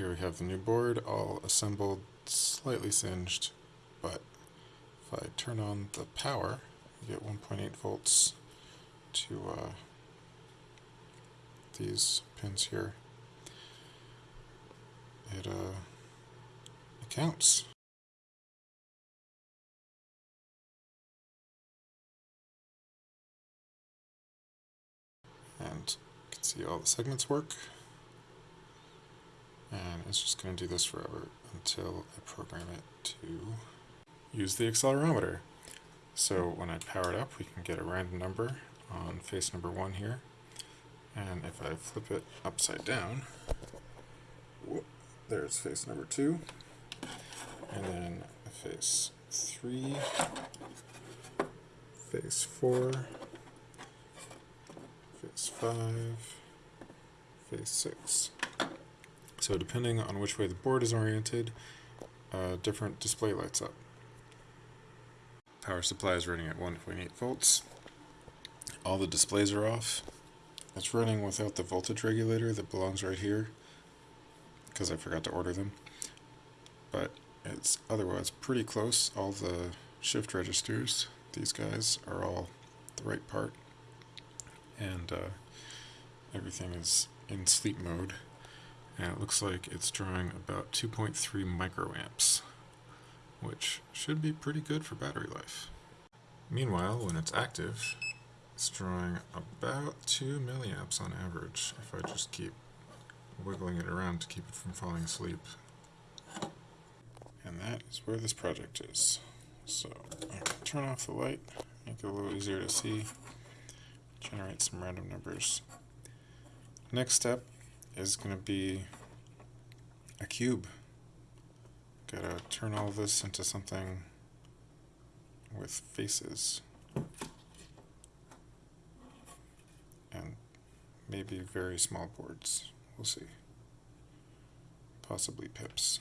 Here we have the new board, all assembled, slightly singed, but if I turn on the power, you get 1.8 volts to uh, these pins here. It, uh, it counts. And you can see all the segments work. And it's just going to do this forever until I program it to use the accelerometer. So when I power it up, we can get a random number on face number one here. And if I flip it upside down, whoop, there's face number two. And then face three, face four, face five, face six. So depending on which way the board is oriented, a different display lights up. Power supply is running at 1.8 volts. All the displays are off. It's running without the voltage regulator that belongs right here because I forgot to order them. But it's otherwise pretty close. All the shift registers, these guys, are all the right part. And uh, everything is in sleep mode and it looks like it's drawing about 2.3 microamps, which should be pretty good for battery life. Meanwhile, when it's active, it's drawing about 2 milliamps on average if I just keep wiggling it around to keep it from falling asleep. And that is where this project is. So turn off the light, make it a little easier to see, generate some random numbers. Next step is going to be a cube. Gotta turn all this into something with faces. And maybe very small boards. We'll see. Possibly pips.